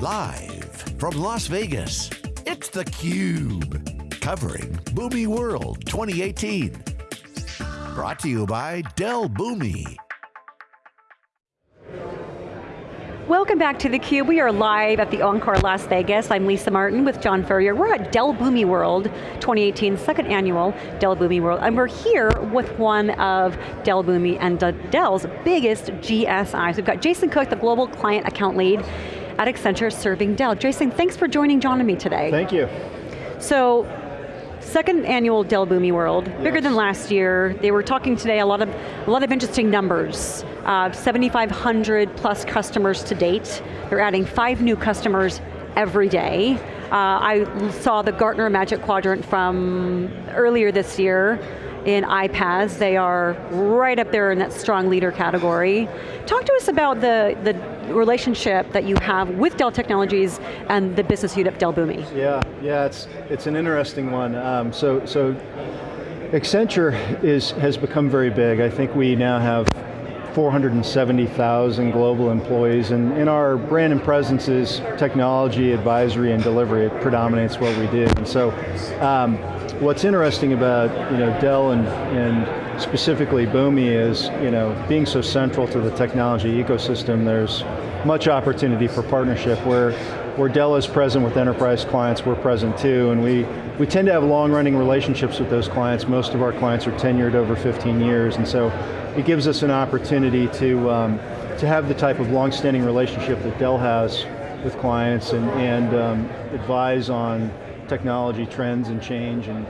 Live from Las Vegas, it's theCUBE. Covering Boomi World 2018. Brought to you by Dell Boomi. Welcome back to theCUBE. We are live at the Encore Las Vegas. I'm Lisa Martin with John Furrier. We're at Dell Boomi World 2018, second annual Dell Boomi World, and we're here with one of Dell Boomi and Dell's biggest GSIs. We've got Jason Cook, the Global Client Account Lead at Accenture serving Dell. Jason, thanks for joining John and me today. Thank you. So, second annual Dell Boomi World, yes. bigger than last year. They were talking today a lot of, a lot of interesting numbers uh, 7,500 plus customers to date. They're adding five new customers every day. Uh, I saw the Gartner Magic Quadrant from earlier this year in iPaaS. They are right up there in that strong leader category. Talk to us about the, the relationship that you have with Dell Technologies and the business unit Dell Boomi. Yeah, yeah, it's, it's an interesting one. Um, so, so Accenture is, has become very big. I think we now have 470,000 global employees, and in our brand and presence is technology, advisory, and delivery. It predominates what we do. And so, um, what's interesting about you know Dell and, and specifically Boomi is you know being so central to the technology ecosystem. There's much opportunity for partnership where where Dell is present with enterprise clients, we're present too, and we, we tend to have long-running relationships with those clients. Most of our clients are tenured over 15 years, and so it gives us an opportunity to, um, to have the type of long-standing relationship that Dell has with clients and, and um, advise on technology trends and change and,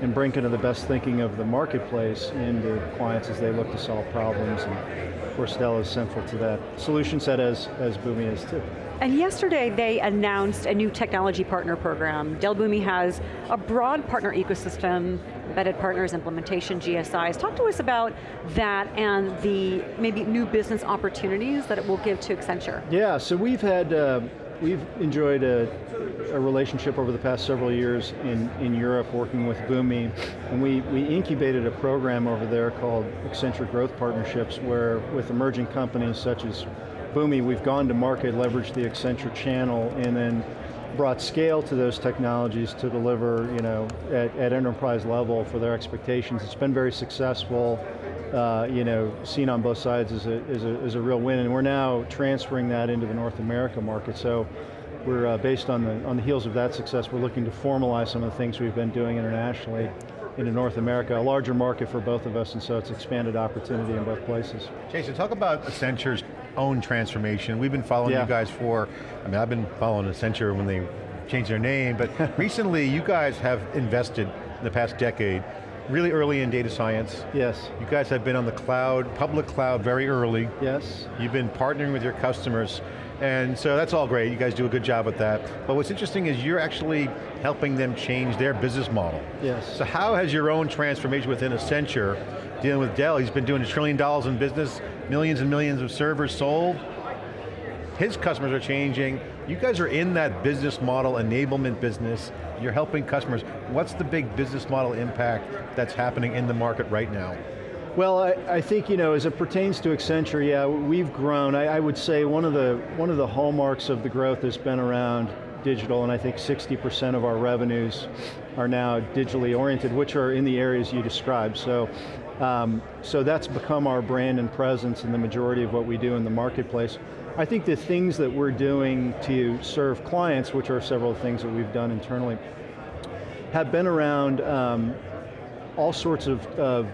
and bring kind of the best thinking of the marketplace into clients as they look to solve problems. And of course Dell is central to that solution set as, as Boomi is too. And yesterday they announced a new technology partner program. Dell Boomi has a broad partner ecosystem, embedded partners, implementation, GSIs. Talk to us about that and the maybe new business opportunities that it will give to Accenture. Yeah, so we've had, uh, we've enjoyed a, a, relationship over the past several years in, in Europe working with Boomi, and we, we incubated a program over there called Accenture Growth Partnerships where with emerging companies such as Boomi, we've gone to market, leveraged the Accenture channel, and then brought scale to those technologies to deliver you know, at, at enterprise level for their expectations. It's been very successful, uh, you know, seen on both sides as a, as, a, as a real win, and we're now transferring that into the North America market. So we're uh, based on the, on the heels of that success, we're looking to formalize some of the things we've been doing internationally into North America, a larger market for both of us, and so it's expanded opportunity in both places. Jason, talk about Accenture's own transformation. We've been following yeah. you guys for, I mean, I've been following Accenture when they changed their name, but recently you guys have invested in the past decade really early in data science. Yes. You guys have been on the cloud, public cloud very early. Yes. You've been partnering with your customers. And so that's all great, you guys do a good job with that. But what's interesting is you're actually helping them change their business model. Yes. So how has your own transformation within Accenture, dealing with Dell, he's been doing a trillion dollars in business, millions and millions of servers sold, his customers are changing, you guys are in that business model enablement business, you're helping customers. What's the big business model impact that's happening in the market right now? Well, I, I, think, you know, as it pertains to Accenture, yeah, we've grown. I, I, would say one of, the, one of the hallmarks of the growth has been around digital, and I think 60% of our revenues are now digitally oriented, which are in the areas you described. So, um, so that's become our brand and presence in the majority of what we do in the marketplace. I think the things that we're doing to serve clients, which are several things that we've done internally, have been around um, all sorts of, of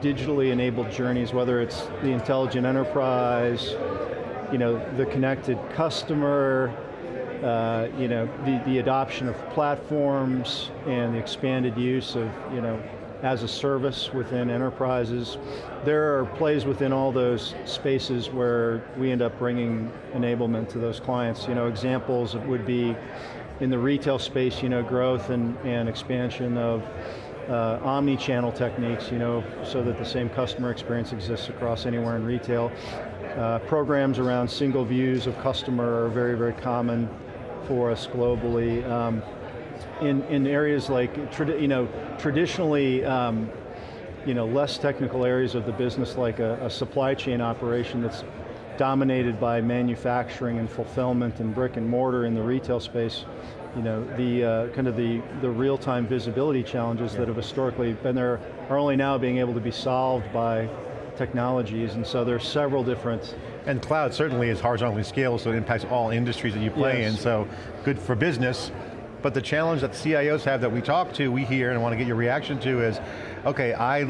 digitally enabled journeys, whether it's the intelligent enterprise, you know, the connected customer, uh, you know, the, the adoption of platforms and the expanded use of, you know, as a service within enterprises. There are plays within all those spaces where we end up bringing enablement to those clients. You know, examples would be in the retail space, you know, growth and, and expansion of uh, omni-channel techniques, you know, so that the same customer experience exists across anywhere in retail. Uh, programs around single views of customer are very, very common for us globally. Um, in, in areas like, you know, traditionally, um, you know, less technical areas of the business like a, a supply chain operation that's dominated by manufacturing and fulfillment and brick and mortar in the retail space, you know, the uh, kind of the, the real-time visibility challenges yeah. that have historically been there are only now being able to be solved by technologies, and so there's several different and cloud certainly is horizontally scalable, so it impacts all industries that you play yes. in, so good for business. But the challenge that CIOs have that we talk to, we hear, and want to get your reaction to is, okay, I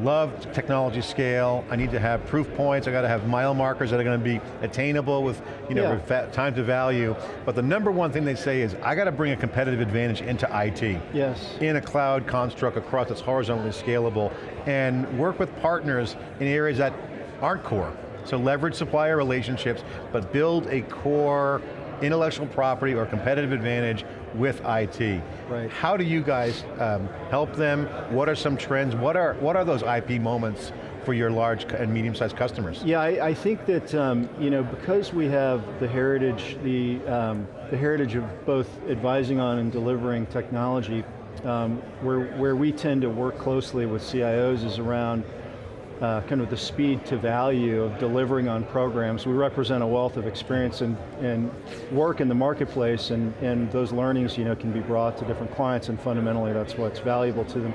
love technology scale, I need to have proof points, I got to have mile markers that are going to be attainable with you know, yeah. time to value, but the number one thing they say is, I got to bring a competitive advantage into IT. Yes. In a cloud construct across that's horizontally scalable, and work with partners in areas that aren't core. So leverage supplier relationships, but build a core intellectual property or competitive advantage with IT. Right. How do you guys um, help them? What are some trends? What are, what are those IP moments for your large and medium-sized customers? Yeah, I, I think that um, you know because we have the heritage, the um, the heritage of both advising on and delivering technology, um, where where we tend to work closely with CIOs is around uh, kind of the speed to value of delivering on programs. We represent a wealth of experience and, and work in the marketplace and, and those learnings you know, can be brought to different clients and fundamentally that's what's valuable to them.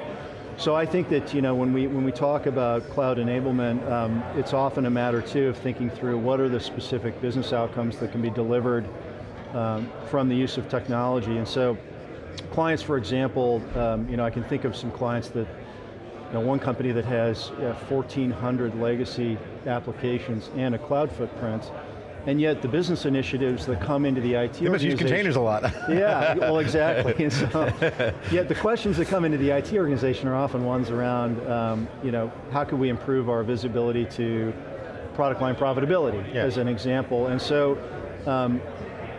So I think that you know, when, we, when we talk about cloud enablement, um, it's often a matter too of thinking through what are the specific business outcomes that can be delivered um, from the use of technology. And so clients, for example, um, you know, I can think of some clients that you know, one company that has uh, 1,400 legacy applications and a cloud footprint, and yet the business initiatives that come into the IT You must use containers a lot. yeah, well exactly. And so, yet the questions that come into the IT organization are often ones around, um, you know, how can we improve our visibility to product line profitability, yeah. as an example. And so, um,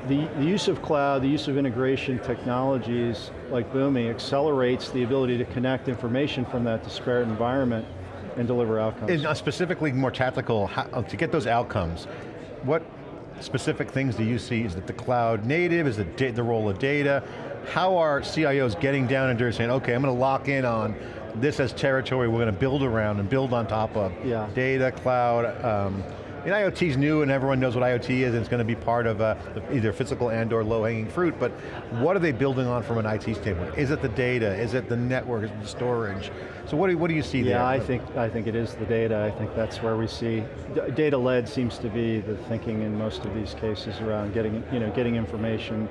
the, the, use of cloud, the use of integration technologies like Boomi accelerates the ability to connect information from that disparate environment and deliver outcomes. And uh, specifically more tactical, how, uh, to get those outcomes, what specific things do you see? Is it the cloud native, is it the role of data? How are CIOs getting down and dirty saying, okay, I'm going to lock in on this as territory we're going to build around and build on top of. Yeah. Data, cloud, um, and IoT's new and everyone knows what IoT is and it's going to be part of uh, either physical and or low hanging fruit, but what are they building on from an IT standpoint? Is it the data? Is it the network? Is it the storage? So what do, what do you see yeah, there? Yeah, I think, I think it is the data. I think that's where we see, data-led seems to be the thinking in most of these cases around getting, you know, getting information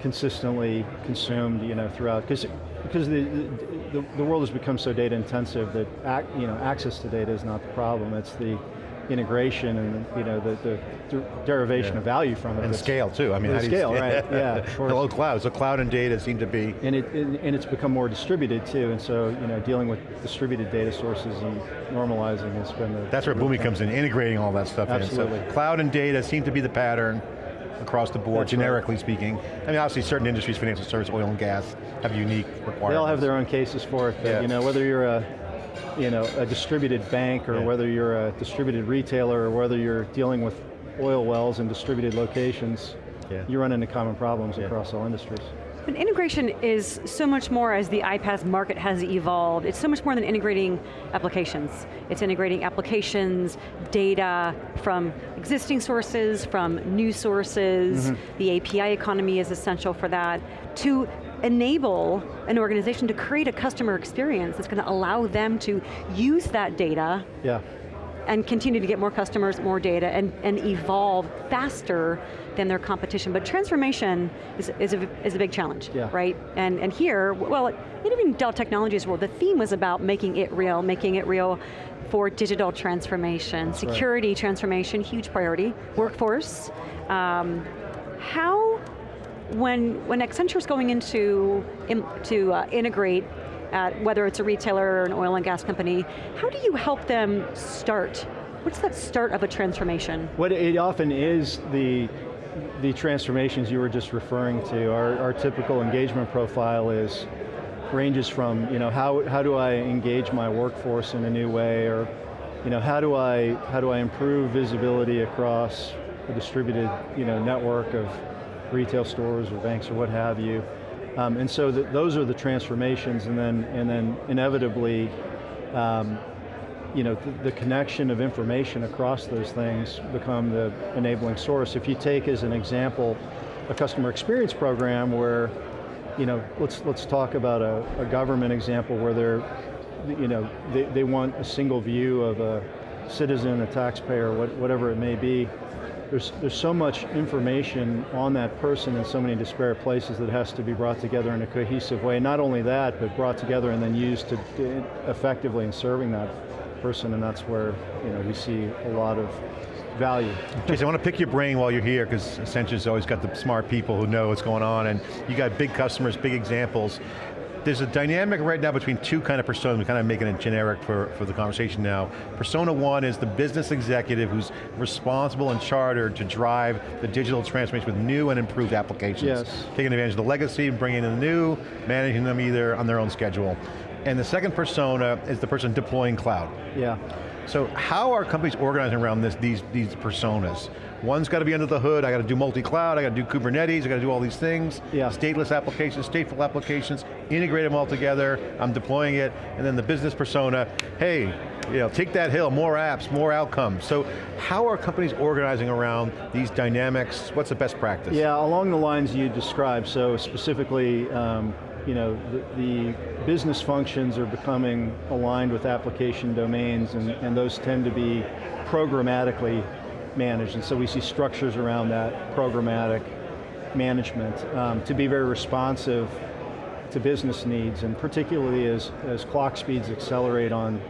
consistently consumed you know, throughout, because because the, the, the, world has become so data intensive that ac you know, access to data is not the problem, it's the integration and you know the, the derivation yeah. of value from it. And scale too. I mean, scale, right? Yeah. Hello, cloud. So cloud and data seem to be. And it and it's become more distributed too. And so you know, dealing with distributed data sources and normalizing has been. The, That's where Boomi comes in, integrating all that stuff Absolutely. in. So cloud and data seem to be the pattern across the board, That's generically right. speaking. I mean, obviously certain industries, financial service, oil and gas, have unique requirements. They all have their own cases for it, but yeah. you know, whether you're a you know, a distributed bank or yeah. whether you're a distributed retailer or whether you're dealing with oil wells in distributed locations, yeah. you run into common problems yeah. across all industries. But integration is so much more as the iPaaS market has evolved. It's so much more than integrating applications. It's integrating applications, data from existing sources, from new sources. Mm -hmm. The API economy is essential for that. To enable an organization to create a customer experience that's going to allow them to use that data yeah. and continue to get more customers, more data, and, and evolve faster than their competition. But transformation is, is, a, is a big challenge, yeah. right? And, and here, well, in even Dell Technologies world, the theme was about making it real, making it real for digital transformation, That's security right. transformation, huge priority, workforce. Um, how when, when Accenture's going into to uh, integrate at whether it's a retailer or an oil and gas company, how do you help them start? What's that start of a transformation? What it often is the the transformations you were just referring to. Our, our typical engagement profile is ranges from you know how how do I engage my workforce in a new way, or you know how do I how do I improve visibility across a distributed you know network of retail stores or banks or what have you. Um, and so the, those are the transformations and then, and then inevitably um, you know, the, the, connection of information across those things become the enabling source. If you take as an example a customer experience program where, you know, let's, let's talk about a, a government example where they're, you know, they, they want a single view of a citizen, a taxpayer, what, whatever it may be. There's, there's so much information on that person in so many disparate places that has to be brought together in a cohesive way. Not only that, but brought together and then used to, effectively in serving that person, and that's where you know, we see a lot of value. Jason, I want to pick your brain while you're here, because Accenture's always got the smart people who know what's going on, and you got big customers, big examples. There's a dynamic right now between two kind of personas, we're kind of making it generic for, for the conversation now. Persona one is the business executive who's responsible and chartered to drive the digital transformation with new and improved applications. Yes. Taking advantage of the legacy, bringing in the new, managing them either on their own schedule. And the second persona is the person deploying cloud. Yeah. So how are companies organizing around this, these, these personas? One's got to be under the hood, I got to do multi-cloud, I got to do Kubernetes, I got to do all these things. Yeah. Stateless applications, stateful applications, integrate them all together, I'm deploying it, and then the business persona, hey, you know, take that hill, more apps, more outcomes. So how are companies organizing around these dynamics? What's the best practice? Yeah, along the lines you described, so specifically, um, you know, the, the, business functions are becoming aligned with application domains and, and those tend to be programmatically managed. And so we see structures around that programmatic management um, to be very responsive to business needs and particularly as, as clock speeds accelerate on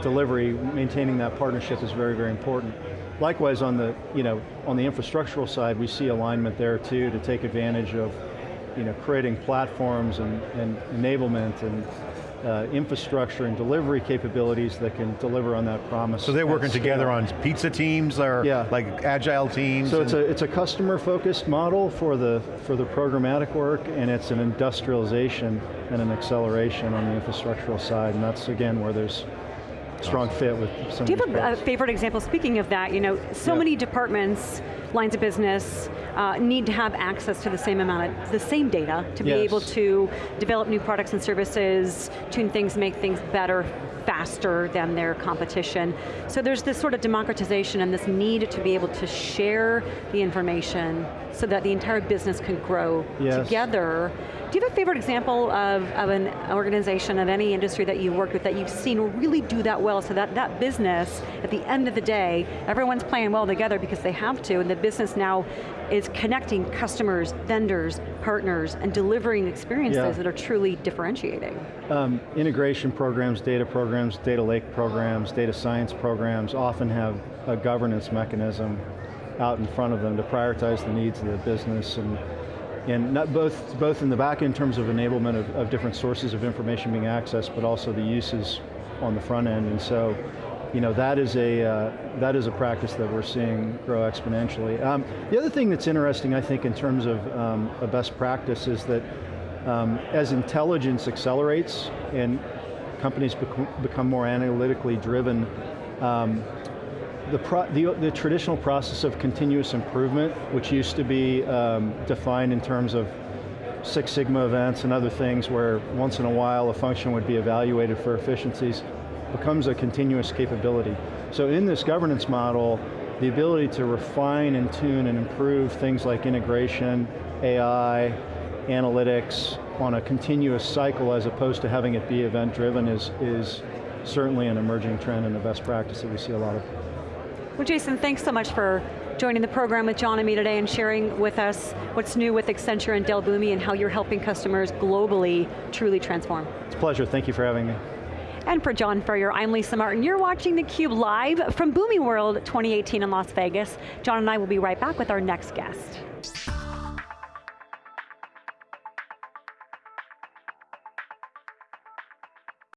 delivery, maintaining that partnership is very, very important. Likewise on the, you know, on the infrastructural side, we see alignment there too to take advantage of you know, creating platforms and, and enablement and uh, infrastructure and delivery capabilities that can deliver on that promise. So they're working together on pizza teams or yeah. like agile teams? So it's a, it's a customer focused model for the, for the programmatic work and it's an industrialization and an acceleration on the infrastructural side and that's again where there's strong fit with some Do you have a, a, favorite example? Speaking of that, you know, so many departments, lines of business, uh, need to have access to the same amount of, the same data to be able to develop new products and services, tune things, make things better, faster than their competition. So there's this sort of democratization and this need to be able to share the information so that the entire business can grow yes. together do you have a favorite example of, of an organization of any industry that you've worked with that you've seen really do that well so that that business, at the end of the day, everyone's playing well together because they have to and the business now is connecting customers, vendors, partners, and delivering experiences yeah. that are truly differentiating. Um, integration programs, data programs, data lake programs, data science programs often have a governance mechanism out in front of them to prioritize the needs of the business and and both, both in the back in terms of enablement of, of different sources of information being accessed, but also the uses on the front end. And so, you know, that is a, uh, that is a practice that we're seeing grow exponentially. Um, the other thing that's interesting, I think, in terms of um, a best practice is that um, as intelligence accelerates and companies bec become more analytically driven, um, the, pro, the, the, traditional process of continuous improvement, which used to be um, defined in terms of Six Sigma events and other things where once in a while a function would be evaluated for efficiencies, becomes a continuous capability. So in this governance model, the ability to refine and tune and improve things like integration, AI, analytics on a continuous cycle as opposed to having it be event driven is, is certainly an emerging trend and a best practice that we see a lot of. Well Jason, thanks so much for joining the program with John and me today and sharing with us what's new with Accenture and Dell Boomi and how you're helping customers globally truly transform. It's a pleasure, thank you for having me. And for John Furrier, I'm Lisa Martin. You're watching theCUBE live from Boomi World 2018 in Las Vegas. John and I will be right back with our next guest.